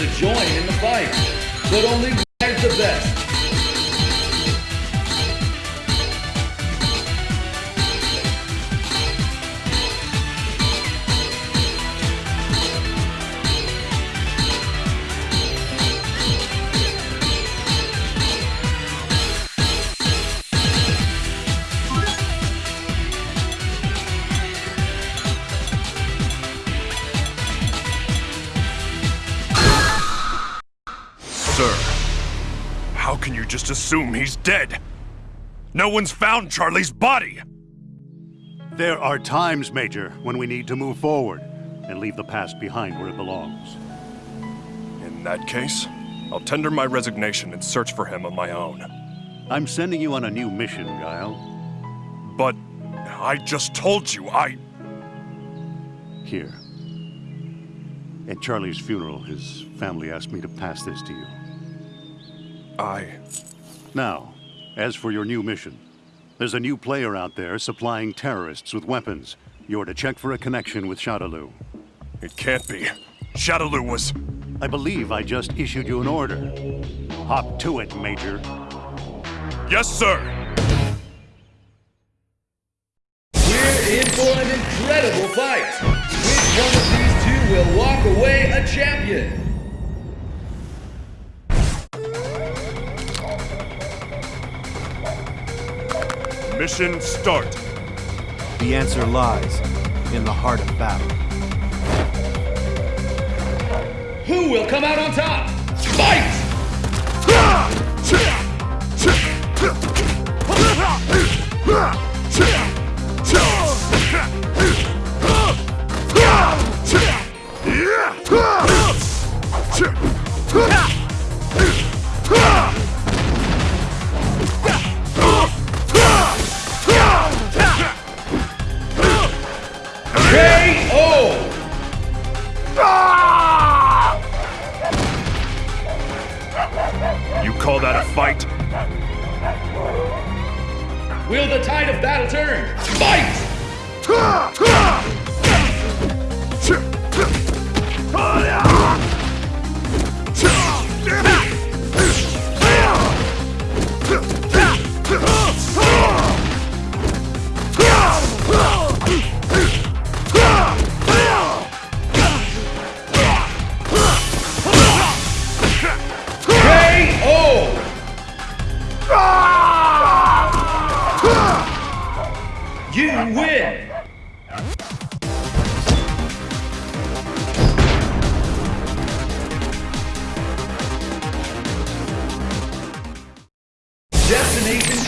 to join in the fight, but only the best. Assume he's dead? No one's found Charlie's body! There are times, Major, when we need to move forward and leave the past behind where it belongs. In that case, I'll tender my resignation and search for him on my own. I'm sending you on a new mission, Guile. But I just told you I... Here. At Charlie's funeral, his family asked me to pass this to you. I... Now, as for your new mission, there's a new player out there supplying terrorists with weapons. You're to check for a connection with Shadaloo. It can't be. Shadaloo was... I believe I just issued you an order. Hop to it, Major. Yes, sir! Mission start. The answer lies in the heart of battle. Who will come out on top? Fight! KO!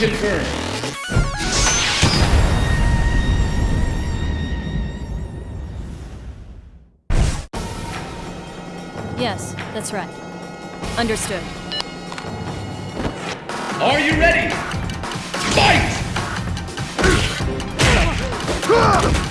Confirmed. Yes, that's right. Understood. Are you ready? Fight!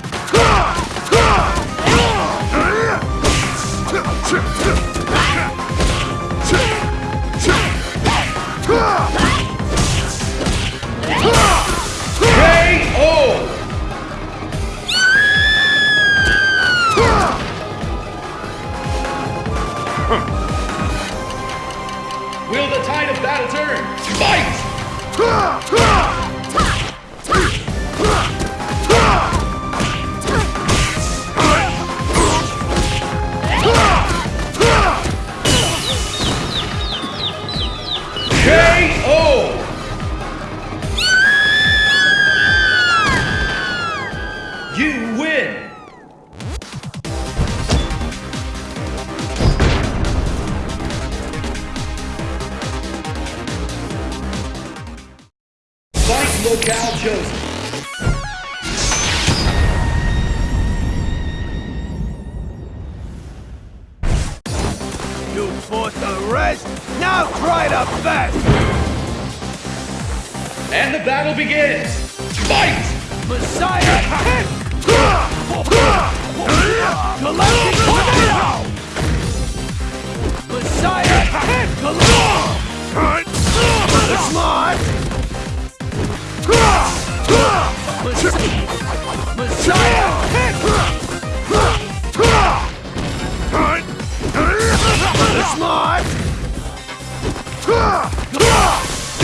Smart!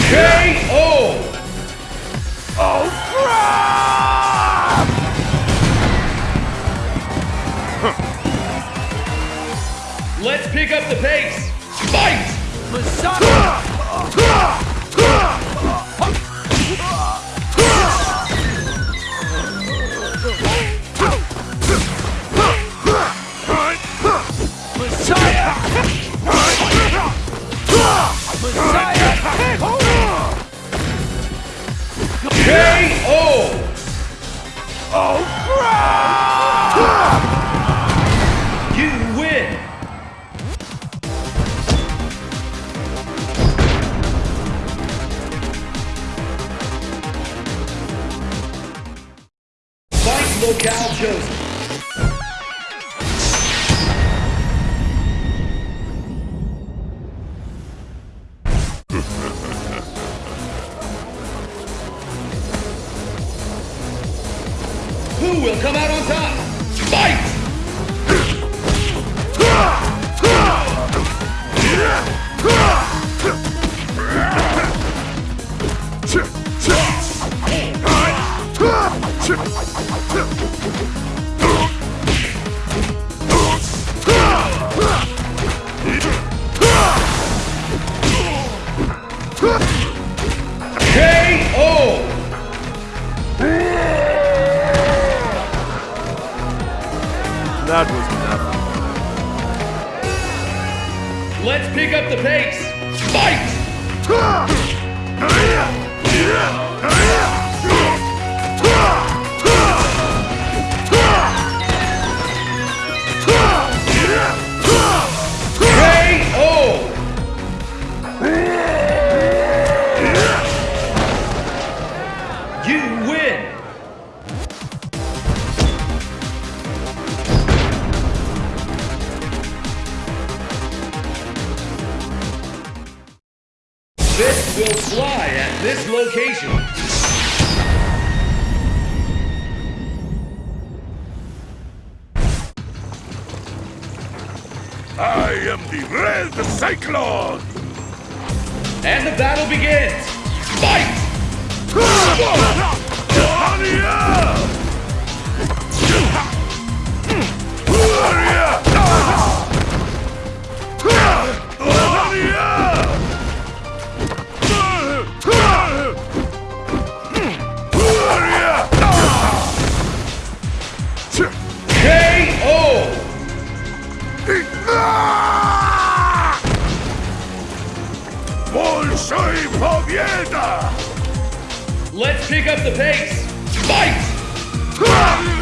K.O. Oh, crap! Let's pick up the pace. Большой победа! Let's pick up the pace. Fight! KO!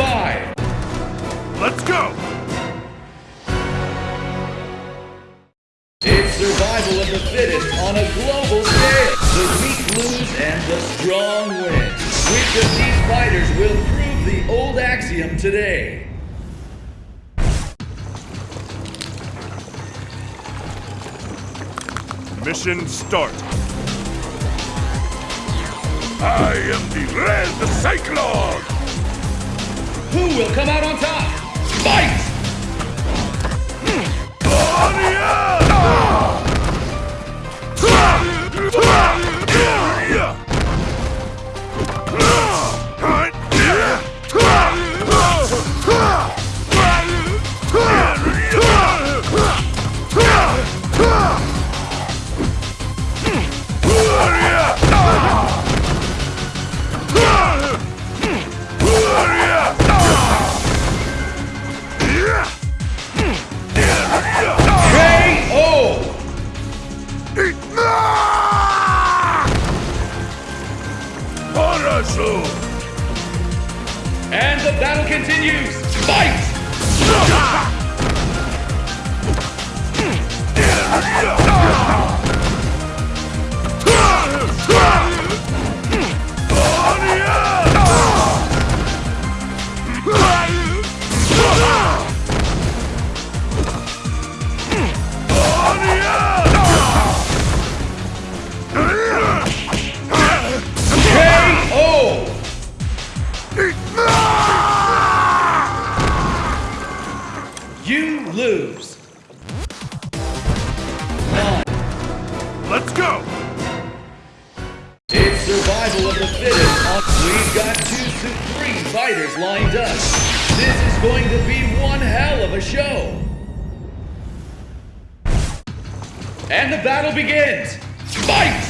Five. Let's go! It's survival of the fittest on a global scale. The weak lose and the strong win. Which of these fighters will prove the old axiom today? Mission start. I am the Red Cyclone! Who will come out on top? Fight! This is going to be one hell of a show. And the battle begins. Fight!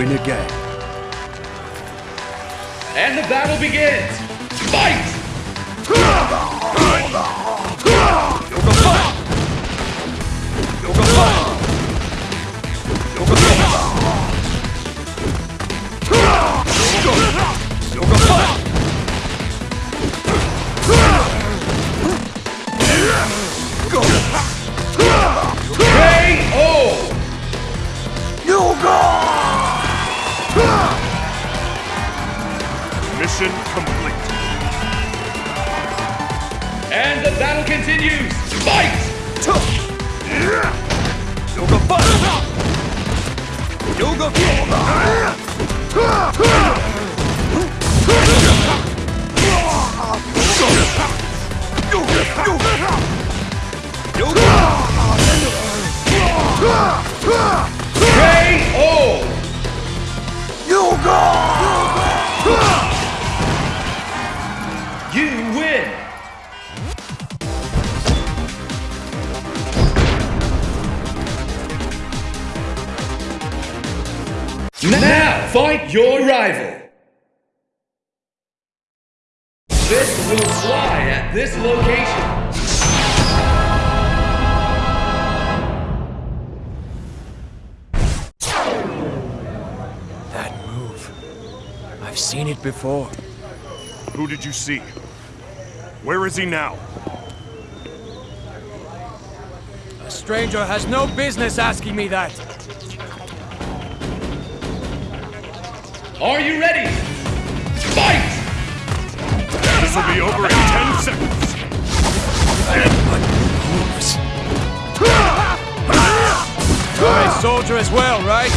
Win again. This will fly at this location. That move. I've seen it before. Who did you see? Where is he now? A stranger has no business asking me that. Are you ready? Fight! This will be over in 10 seconds. You're a soldier as well, right?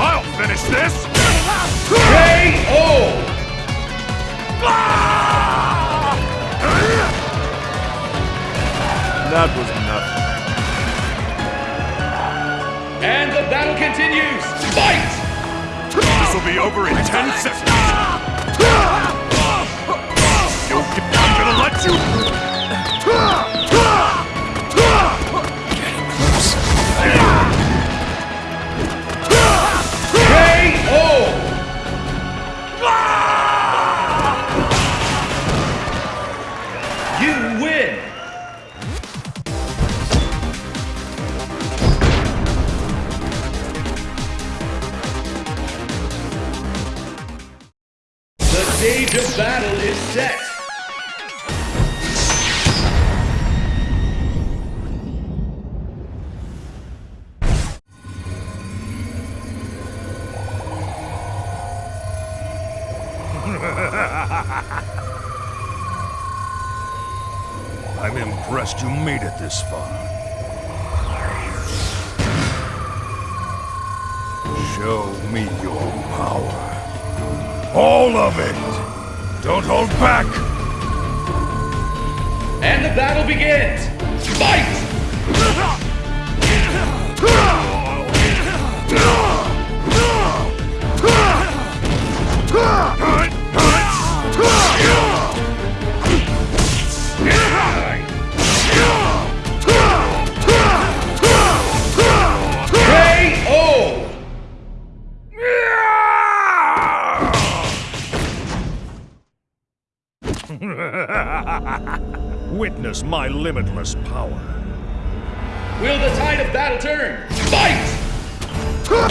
I'll finish this! KO! That was continues! Fight! This will be over in 10 seconds. Ah! Ah! Ah! I'm gonna let you. You made it this far. Show me your power. All of it! Don't hold back! And the battle begins. Fight! limitless power. Will the tide of battle turn? Fight! KO!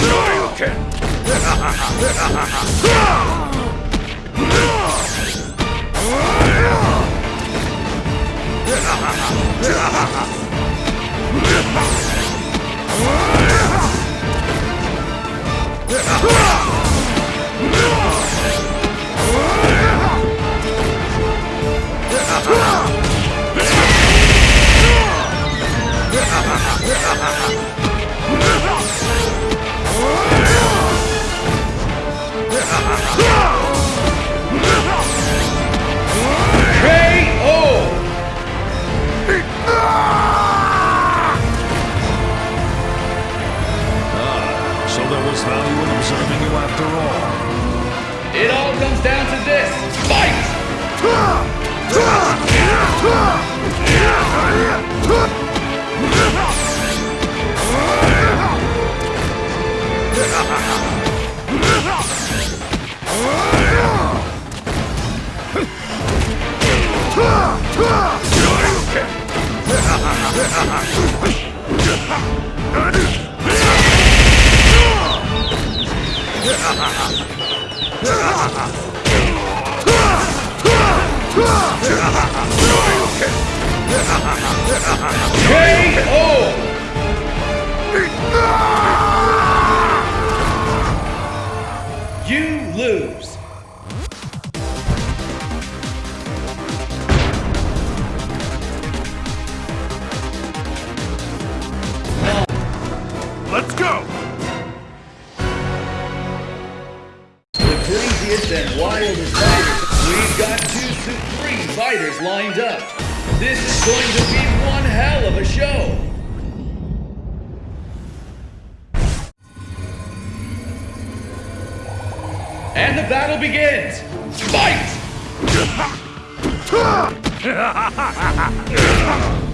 You lose. The craziest and wildest fighters. We've got two supreme fighters lined up. This is going to be one hell of a show. And the battle begins. Fight!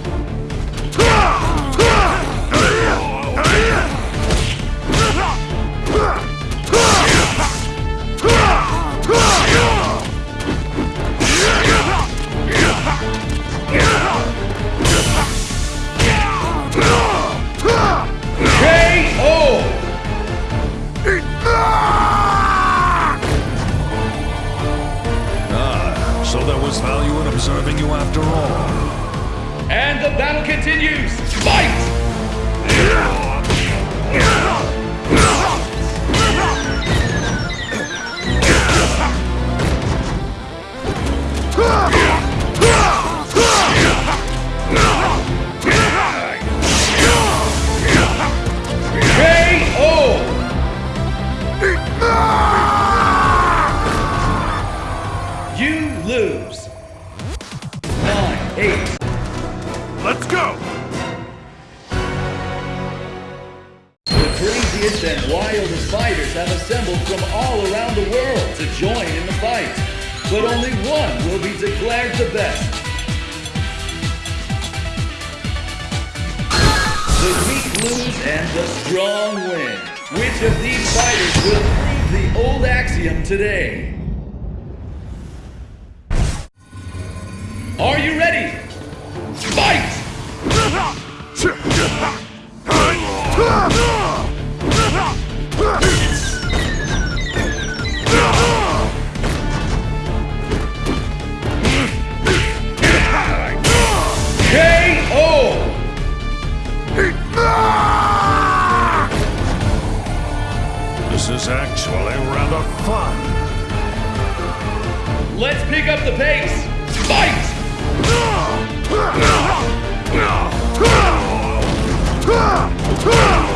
The and wildest fighters have assembled from all around the world to join in the fight. But only one will be declared the best. The weak lose and the strong win. Which of these fighters will prove the old axiom today? Are you ready? Fight! actually rather fun. Let's pick up the pace. Fight!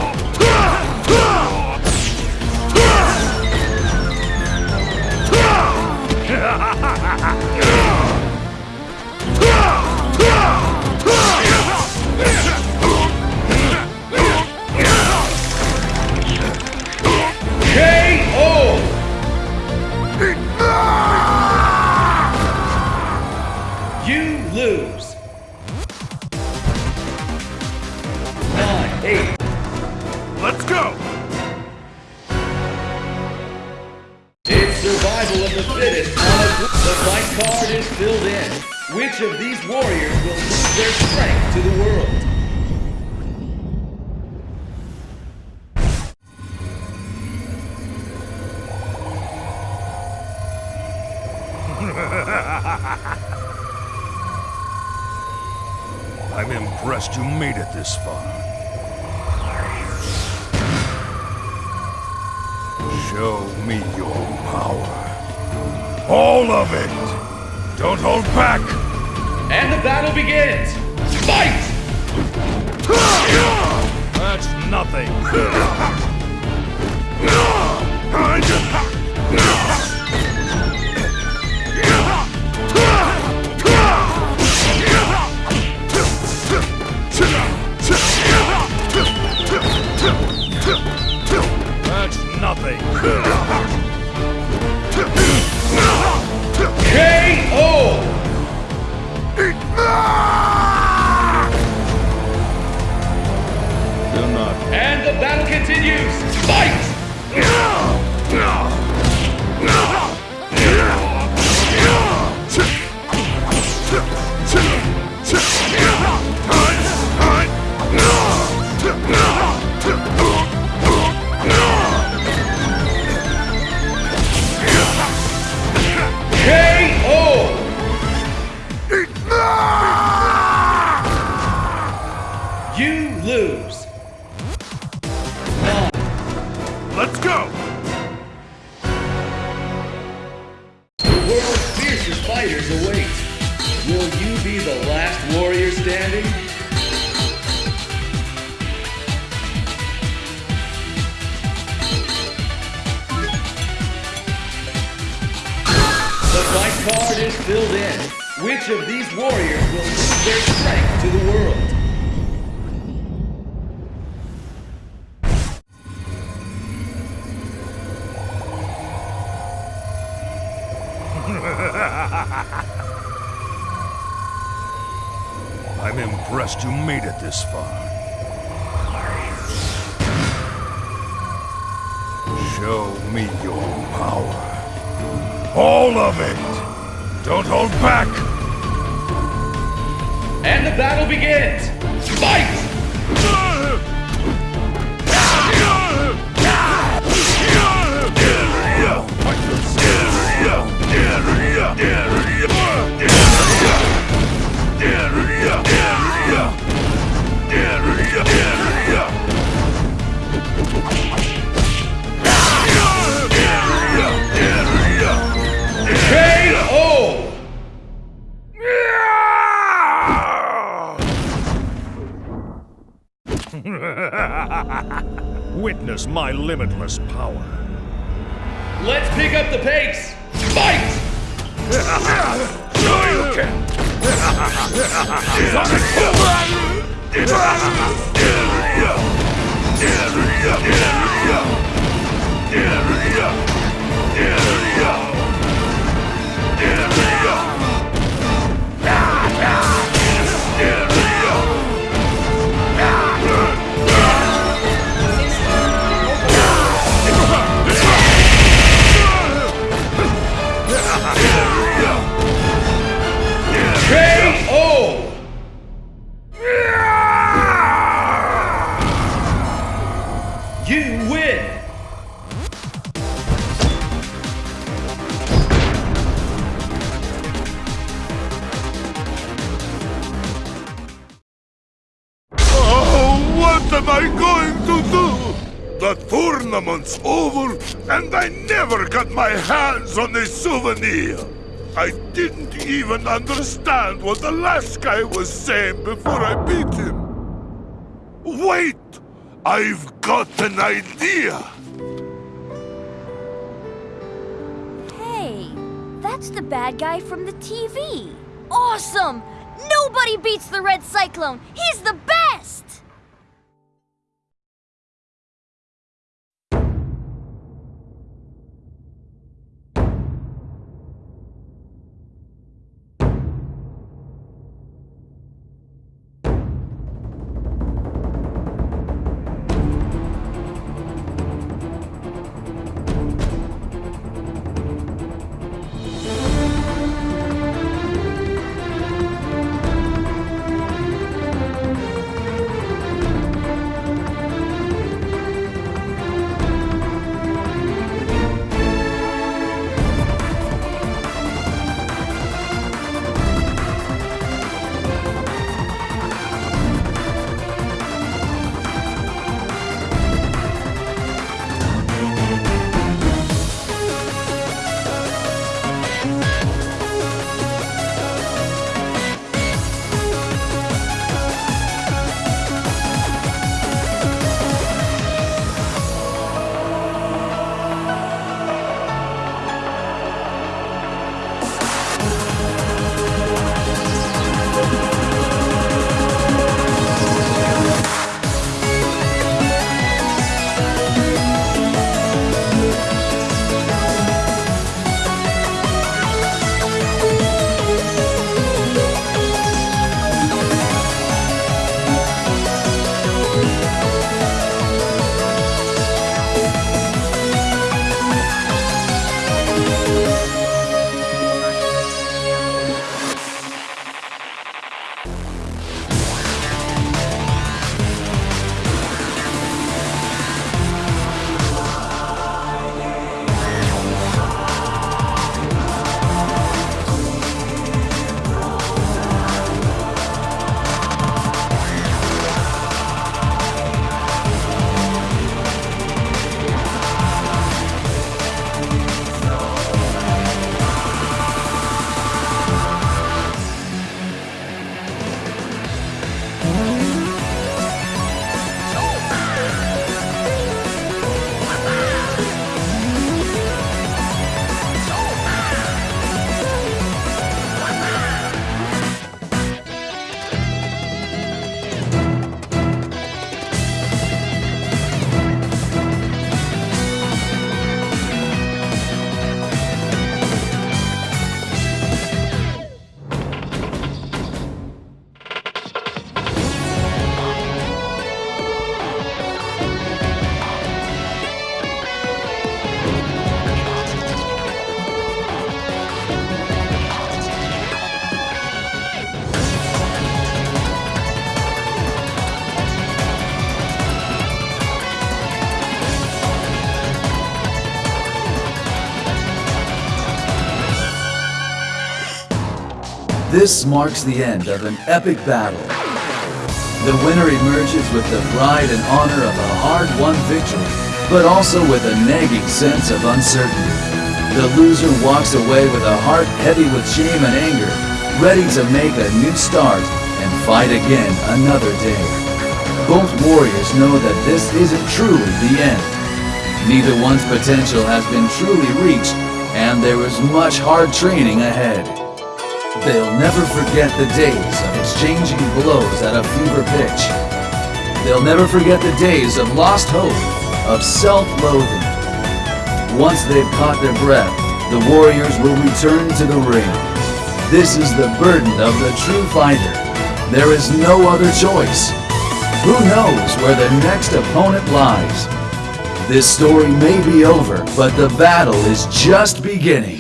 Show me your power. All of it! Don't hold back! And the battle begins. Fight! That's nothing! And the battle continues. Show me your power. All of it! Don't hold back! And the battle begins. Fight! Witness my limitless power. Let's pick up the pace. Fight! KO! And I never got my hands on a souvenir. I didn't even understand what the last guy was saying before I beat him. Wait! I've got an idea! Hey, that's the bad guy from the TV. Awesome! Nobody beats the Red Cyclone. He's the best! This marks the end of an epic battle. The winner emerges with the pride and honor of a hard-won victory, but also with a nagging sense of uncertainty. The loser walks away with a heart heavy with shame and anger, ready to make a new start and fight again another day. Both warriors know that this isn't truly the end. Neither one's potential has been truly reached, and there is much hard training ahead. They'll never forget the days of exchanging blows at a fever pitch. They'll never forget the days of lost hope, of self-loathing. Once they've caught their breath, the warriors will return to the ring. This is the burden of the true fighter. There is no other choice. Who knows where the next opponent lies? This story may be over, but the battle is just beginning.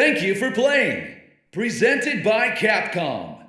Thank you for playing. Presented by Capcom.